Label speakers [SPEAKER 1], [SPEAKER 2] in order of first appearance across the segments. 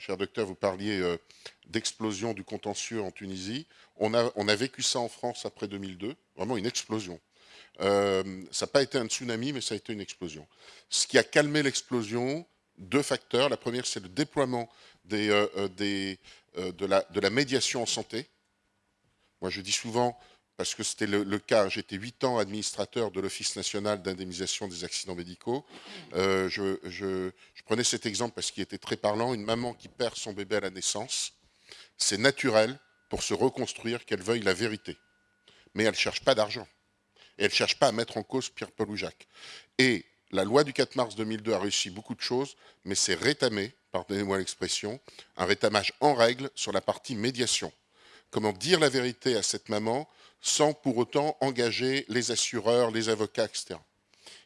[SPEAKER 1] cher docteur, vous parliez euh, d'explosion du contentieux en Tunisie. On a, vécu ça en France après 2002, vraiment une explosion. ça n'a pas été un tsunami, mais ça a été une explosion. Ce qui a calmé l'explosion, deux facteurs. La première, c'est le déploiement la, de la médiation en santé. Moi, je dis souvent, parce que c'était le, cas, j'étais huit ans administrateur de l'Office national d'indemnisation des accidents médicaux. Euh, je, prenais cet exemple parce qu'il était très parlant. Une maman qui perd son bébé à la naissance, c'est naturel pour se reconstruire qu'elle veuille la vérité. Mais elle ne cherche pas d'argent. Et elle ne cherche pas à mettre en cause Pierre-Paul ou Jacques. Et la loi du 4 mars 2002 a réussi beaucoup de choses, mais c'est rétamé, pardonnez-moi l'expression, un rétamage en règle sur la partie médiation. Comment dire la vérité à cette maman sans pour autant engager les assureurs, les avocats, etc.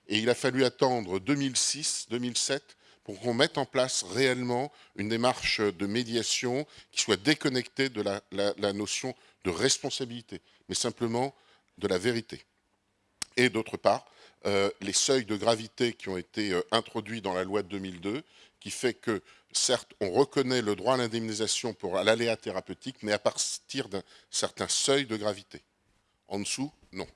[SPEAKER 1] Et il a fallu attendre 2006, 2007 pour qu'on mette en place réellement une démarche de médiation qui soit déconnectée de la, notion de responsabilité, mais simplement de la vérité. Et d'autre part, euh, les seuils de gravité qui ont été euh, introduits dans la loi de 2002, qui fait que, certes, on reconnaît le droit à l'indemnisation pour l'aléa thérapeutique, mais à partir d'un certain seuil de gravité. En dessous, non.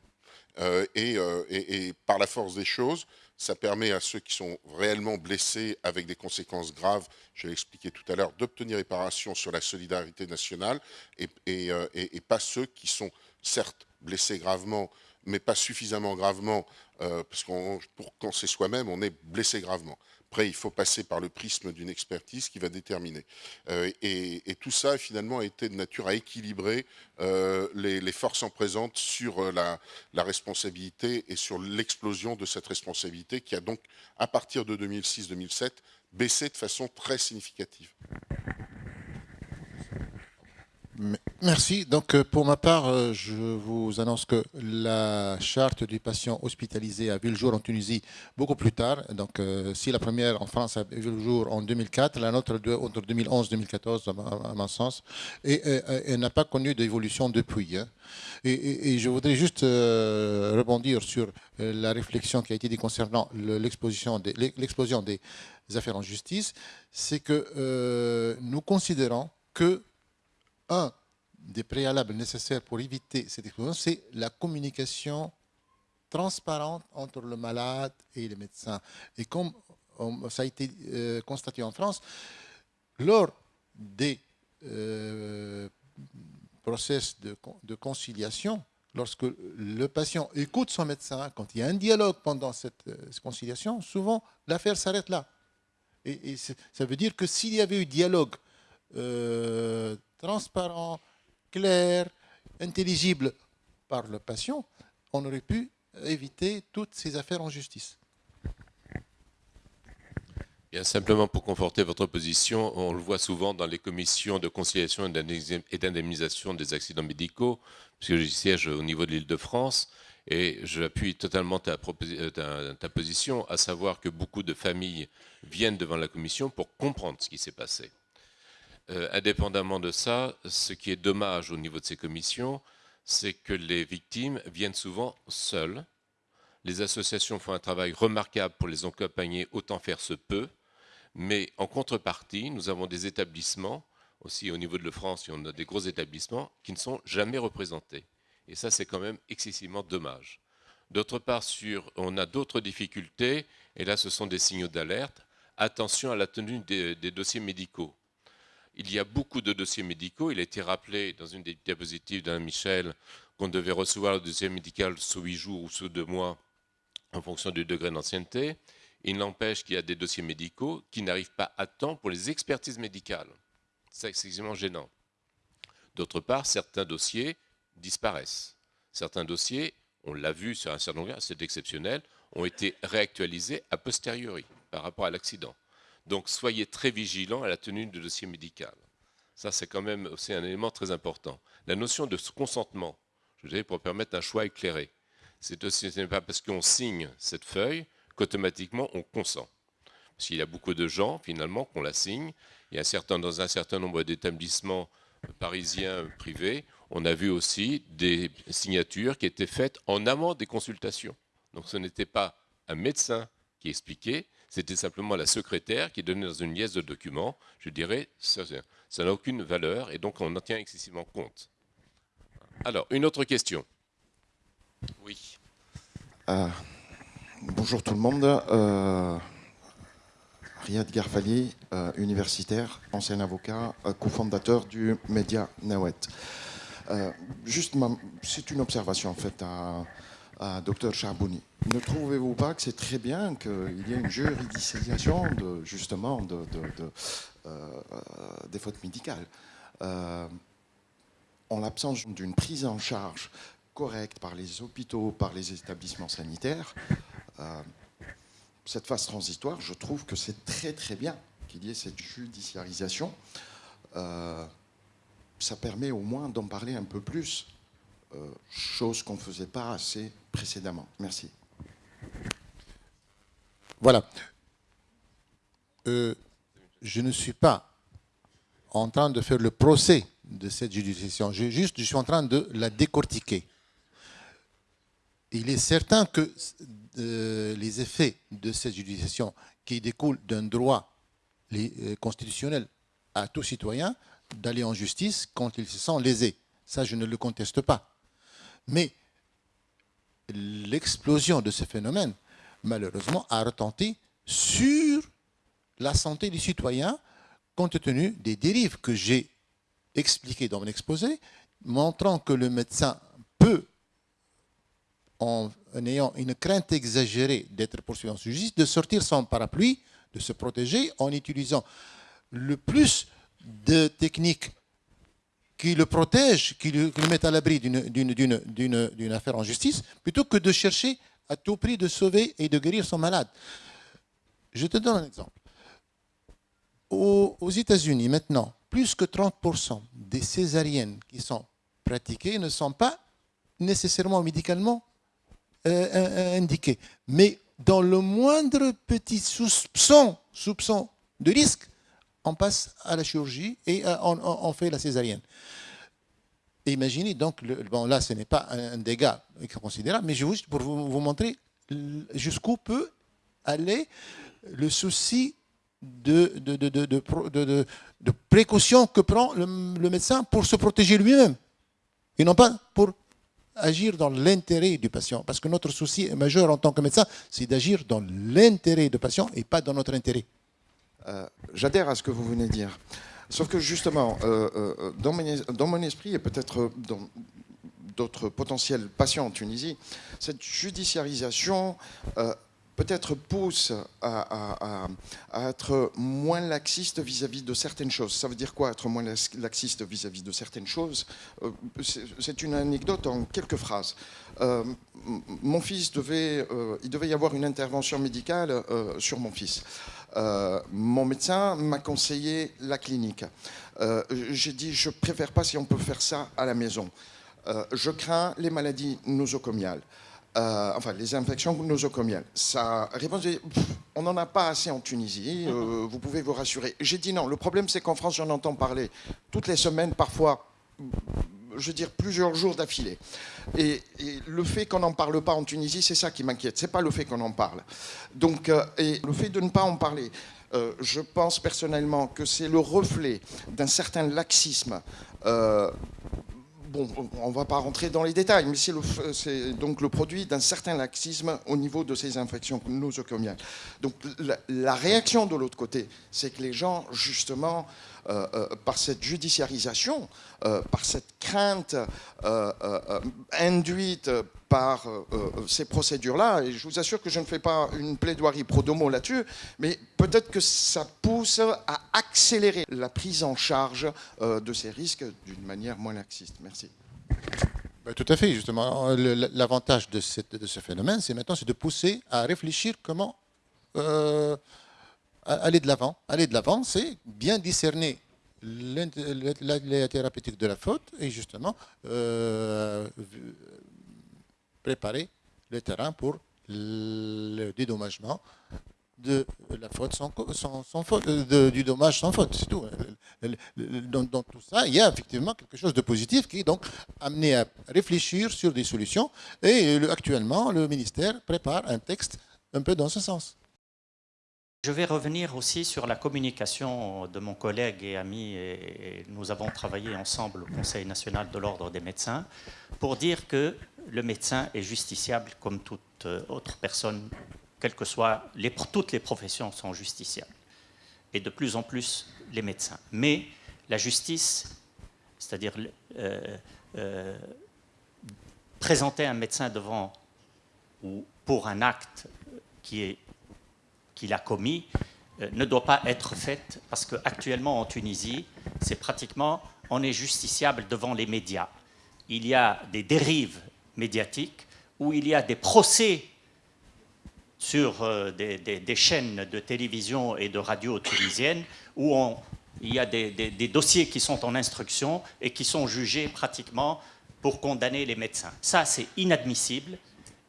[SPEAKER 1] Euh, euh, et, par la force des choses, ça permet à ceux qui sont réellement blessés avec des conséquences graves, je l'ai expliqué tout à l'heure, d'obtenir réparation sur la solidarité nationale et, euh, pas ceux qui sont certes blessés gravement, mais pas suffisamment gravement, parce que pour quand c'est soi-même, on est blessé gravement. Après, il faut passer par le prisme d'une expertise qui va déterminer. Euh, et, tout ça, finalement, a été de nature à équilibrer euh, les, forces en présence sur euh, la responsabilité et sur l'explosion de cette responsabilité qui a donc, à partir de 2006-2007, baissé de façon très significative.
[SPEAKER 2] Merci. Donc, euh, pour ma part, euh, je vous annonce que la charte du patient hospitalisé a vu le jour en Tunisie beaucoup plus tard. Donc, euh, si la première en France a vu le jour en 2004, la nôtre entre 2011 et 2014, à mon sens, et n'a pas connu d'évolution depuis. Hein. Et, je voudrais juste rebondir sur la réflexion qui a été dit concernant l'explosion des affaires en justice. C'est que nous considérons que un des préalables nécessaires pour éviter cette explosion, c'est la communication transparente entre le malade et les médecins. Et comme ça a été euh, constaté en France, lors des euh, process de, conciliation, lorsque le patient écoute son médecin, quand il y a un dialogue pendant cette, euh, conciliation, souvent l'affaire s'arrête là. Et, ça veut dire que s'il y avait eu dialogue transparent, clair, intelligible par le patient, on aurait pu éviter toutes ces affaires en justice.
[SPEAKER 3] Bien simplement pour conforter votre position, on le voit souvent dans les commissions de conciliation et d'indemnisation des accidents médicaux, puisque je siège au niveau de l'île de France, et j'appuie totalement ta, euh, ta, position, à savoir que beaucoup de familles viennent devant la commission pour comprendre ce qui s'est passé. Euh, indépendamment de ça, ce qui est dommage au niveau de ces commissions, c'est que les victimes viennent souvent seules. Les associations font un travail remarquable pour les accompagner, autant faire se peut. Mais en contrepartie, nous avons des établissements, aussi au niveau de la France, on a des gros établissements, qui ne sont jamais représentés. Et ça, c'est quand même excessivement dommage. D'autre part, sur, on a d'autres difficultés, et là, ce sont des signaux d'alerte. Attention à la tenue des dossiers médicaux. Il y a beaucoup de dossiers médicaux. Il a été rappelé dans une des diapositives d'Alain Michel qu'on devait recevoir le dossier médical sous huit jours ou sous deux mois en fonction du degré d'ancienneté. Il n'empêche qu'il y a des dossiers médicaux qui n'arrivent pas à temps pour les expertises médicales. C'est excessivement gênant. D'autre part, certains dossiers disparaissent. Certains dossiers, on l'a vu sur un certain nombre, c'est exceptionnel, ont été réactualisés a posteriori par rapport à l'accident. Donc soyez très vigilants à la tenue du dossier médical. Ça, c'est quand même aussi un élément très important. La notion de consentement, je dirais, pour permettre un choix éclairé. Ce n'est pas parce qu'on signe cette feuille qu'automatiquement on consent. Parce qu'il y a beaucoup de gens, finalement, qu'on la signe. Dans un certain nombre d'établissements parisiens privés, on a vu aussi des signatures qui étaient faites en amont des consultations. Donc ce n'était pas un médecin qui expliquait, c'était simplement la secrétaire qui donnait dans une liasse de documents, je dirais, ça n'a aucune valeur et donc on en tient excessivement compte. Alors, une autre question. Oui.
[SPEAKER 4] Euh, bonjour tout le monde. Euh, Riyad Garfali, euh, universitaire, ancien avocat, cofondateur du média Nawet. juste, c'est une observation en fait à, à Dr Charbouni. Ne trouvez-vous pas que c'est très bien qu'il y ait une juridictialisation de, justement de, des fautes médicales en l'absence d'une prise en charge correcte par les hôpitaux, par les établissements sanitaires, euh, cette phase transitoire, je trouve que c'est très très bien qu'il y ait cette judiciarisation. Euh, ça permet au moins d'en parler un peu plus, euh, chose qu'on ne faisait pas assez précédemment. Merci.
[SPEAKER 2] Voilà. je ne suis pas en train de faire le procès de cette judiciation. Je, juste, je suis en train de la décortiquer. Il est certain que euh, les effets de cette judiciation qui découlent d'un droit euh, constitutionnel à tout citoyen d'aller en justice quand il se sent lésé. Ça, je ne le conteste pas. Mais l'explosion de ce phénomène, malheureusement, a retenti sur la santé du citoyen compte tenu des dérives que j'ai expliqué dans mon exposé, montrant que le médecin peut, en, ayant une crainte exagérée d'être poursuivi en justice, de sortir son parapluie, de se protéger en utilisant le plus de techniques qui le protègent, qui le, mettent à l'abri d'une affaire en justice, plutôt que de chercher à tout prix de sauver et de guérir son malade. Je te donne un exemple. aux États-Unis, maintenant, plus que 30% des césariennes qui sont pratiquées ne sont pas nécessairement médicalement euh, indiquées. Mais dans le moindre petit soupçon de risque, on passe à la chirurgie et euh, on, fait la césarienne. imaginez donc, bon là ce n'est pas un, dégât considérable, mais juste pour vous, montrer jusqu'où peut aller le souci de, précaution que prend le, médecin pour se protéger lui-même. Et non pas pour agir dans l'intérêt du patient. Parce que notre souci majeur en tant que médecin, c'est d'agir dans l'intérêt du patient et pas dans notre intérêt.
[SPEAKER 4] Euh, j'adhère à ce que vous venez de dire. Sauf que justement, euh, euh, dans, mon, esprit et peut-être dans d'autres potentiels patients en Tunisie, cette judiciarisation peut-être pousse à, être moins laxiste vis-à-vis de certaines choses. Ça veut dire quoi être moins laxiste vis-à-vis de certaines choses? C'est une anecdote en quelques phrases. Mon fils devait, il devait y avoir une intervention médicale sur mon fils. Mon médecin m'a conseillé la clinique. J'ai dit, je préfère pas si on peut faire ça à la maison. je crains les maladies nosocomiales. Euh, enfin les infections nosocomiales. Sa réponse est on n'en a pas assez en Tunisie, euh, vous pouvez vous rassurer. J'ai dit non, le problème c'est qu'en France j'en entends parler toutes les semaines, parfois, je veux dire plusieurs jours d'affilée. Et, le fait qu'on n'en parle pas en Tunisie, c'est ça qui m'inquiète, c'est pas le fait qu'on en parle. Donc, euh, et le fait de ne pas en parler, je pense personnellement que c'est le reflet d'un certain laxisme bon, on ne va pas rentrer dans les détails, mais c'est donc le produit d'un certain laxisme au niveau de ces infections nosocomiales. Donc la, réaction de l'autre côté, c'est que les gens, justement, euh, euh, par cette judiciarisation, euh, par cette crainte induite par ces procédures-là, et je vous assure que je ne fais pas une plaidoirie pro domo là-dessus, mais peut-être que ça pousse à accélérer la prise en charge de ces risques d'une manière moins laxiste. Merci.
[SPEAKER 2] Bah, tout à fait, justement. L'avantage de, ce phénomène, c'est maintenant de pousser à réfléchir comment aller de l'avant. Aller de l'avant, c'est bien discerner la thérapeutique de la faute et justement euh, préparer le terrain pour le dédommagement de la faute sans, faute, euh, du dommage sans faute, c'est tout. Dans, dans, tout ça, il y a effectivement quelque chose de positif qui est donc amené à réfléchir sur des solutions. Et actuellement, le ministère prépare un texte un peu dans ce sens.
[SPEAKER 5] Je vais revenir aussi sur la communication de mon collègue et ami, et nous avons travaillé ensemble au Conseil national de l'ordre des médecins, pour dire que le médecin est justiciable comme toute autre personne, que toutes les professions sont justiciables, et de plus en plus les médecins. Mais la justice, c'est-à-dire euh, euh, présenter un médecin devant ou pour un acte qui est qu'il a commis euh, ne doit pas être faite parce qu'actuellement en Tunisie, c'est pratiquement, on est justiciable devant les médias. Il y a des dérives médiatiques où il y a des procès sur euh, des, chaînes de télévision et de radio tunisiennes où il y a des, dossiers qui sont en instruction et qui sont jugés pratiquement pour condamner les médecins. Ça, c'est inadmissible.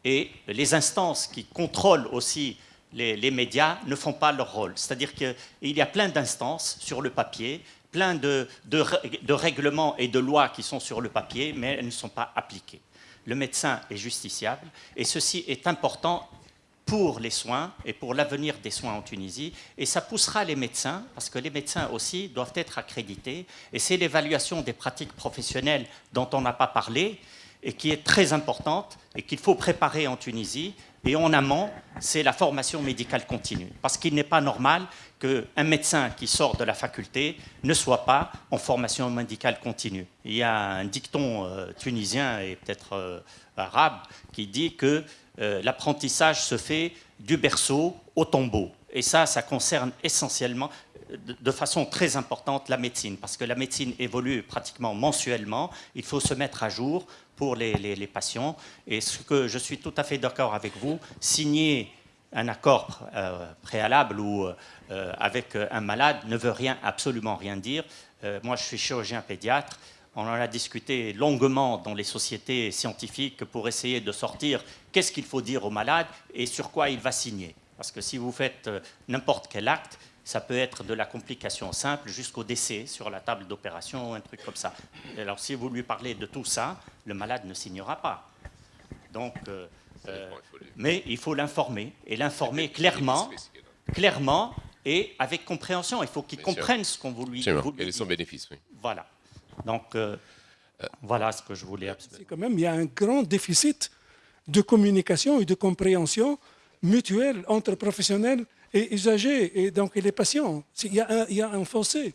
[SPEAKER 5] Et les instances qui contrôlent aussi les, médias ne font pas leur rôle. C'est-à-dire qu'il y a plein d'instances sur le papier, plein de, règlements et de lois qui sont sur le papier, mais elles ne sont pas appliquées. Le médecin est justiciable, et ceci est important pour les soins et pour l'avenir des soins en Tunisie. Et ça poussera les médecins, parce que les médecins aussi doivent être accrédités. Et c'est l'évaluation des pratiques professionnelles dont on n'a pas parlé et qui est très importante et qu'il faut préparer en Tunisie. Et en amont, c'est la formation médicale continue. Parce qu'il n'est pas normal qu'un médecin qui sort de la faculté ne soit pas en formation médicale continue. Il y a un dicton euh, tunisien et peut-être euh, arabe qui dit que euh, l'apprentissage se fait du berceau au tombeau. Et ça, ça concerne essentiellement, de façon très importante, la médecine, parce que la médecine évolue pratiquement mensuellement. Il faut se mettre à jour pour les, patients. Et ce que je suis tout à fait d'accord avec vous, signer un accord euh, préalable ou euh, avec un malade ne veut rien, absolument rien dire. Euh, moi, je suis chirurgien pédiatre. On en a discuté longuement dans les sociétés scientifiques pour essayer de sortir qu'est-ce qu'il faut dire au malade et sur quoi il va signer. Parce que si vous faites n'importe quel acte, ça peut être de la complication simple jusqu'au décès sur la table d'opération, un truc comme ça. alors, si vous lui parlez de tout ça, le malade ne signera pas. Donc, euh, euh, mais il faut l'informer, et l'informer clairement, clairement et avec compréhension. Il faut qu'il comprenne ce qu'on vous lui, dit.
[SPEAKER 3] Et son bénéfice, oui.
[SPEAKER 5] Voilà. Donc, euh, voilà ce que je voulais
[SPEAKER 6] C'est quand même, il y a un grand déficit de communication et de compréhension mutuelle entre professionnels et usagers et donc les patients. Il y a un, fossé.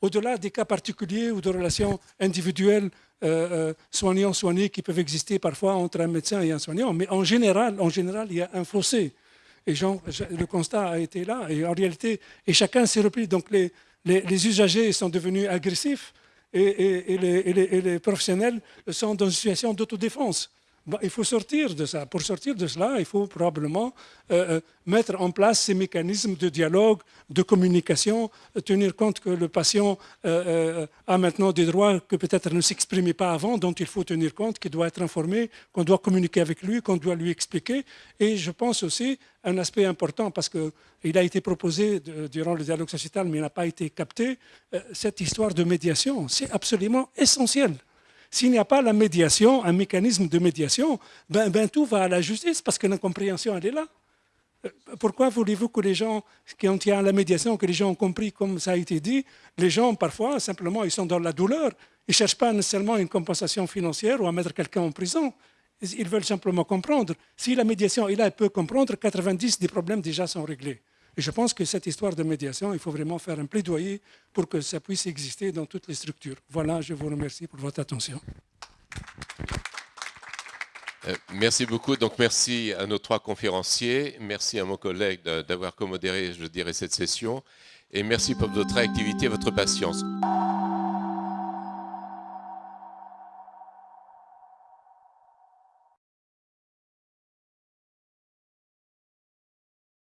[SPEAKER 6] Au-delà des cas particuliers ou de relations individuelles euh, euh, soignants-soignés qui peuvent exister parfois entre un médecin et un soignant, mais en général, en général il y a un fossé. Et le constat a été là. Et en réalité, et chacun s'est repris. Donc les, usagers sont devenus agressifs et, les, et, les, professionnels sont dans une situation d'autodéfense il faut sortir de ça. Pour sortir de cela, il faut probablement euh, euh, mettre en place ces mécanismes de dialogue, de communication, tenir compte que le patient euh, a maintenant des droits que peut-être ne s'exprimaient pas avant, dont il faut tenir compte, qu'il doit être informé, qu'on doit communiquer avec lui, qu'on doit lui expliquer. Et je pense aussi un aspect important, parce qu'il a été proposé durant le dialogue sociétal, mais il n'a pas été capté, cette histoire de médiation. C'est absolument essentiel. S'il n'y a pas la médiation, un mécanisme de médiation, ben, ben, tout va à la justice parce que l'incompréhension, elle est là. Euh, pourquoi voulez-vous que les gens, qui ont tient à la médiation, que les gens ont compris, comme ça a été dit, les gens, parfois, simplement, ils sont dans la douleur. Ils ne cherchent pas nécessairement une compensation financière ou à mettre quelqu'un en prison. Ils veulent simplement comprendre. Si la médiation est là, elle peut comprendre, 90 des problèmes déjà sont réglés. Et je pense que cette histoire de médiation, il faut vraiment faire un plaidoyer pour que ça puisse exister dans toutes les structures. Voilà, je vous remercie pour votre attention.
[SPEAKER 3] Euh, merci beaucoup. Donc, merci à nos trois conférenciers. Merci à mon collègue d'avoir commodéré, je dirais, cette session. Et merci pour votre activité et votre patience.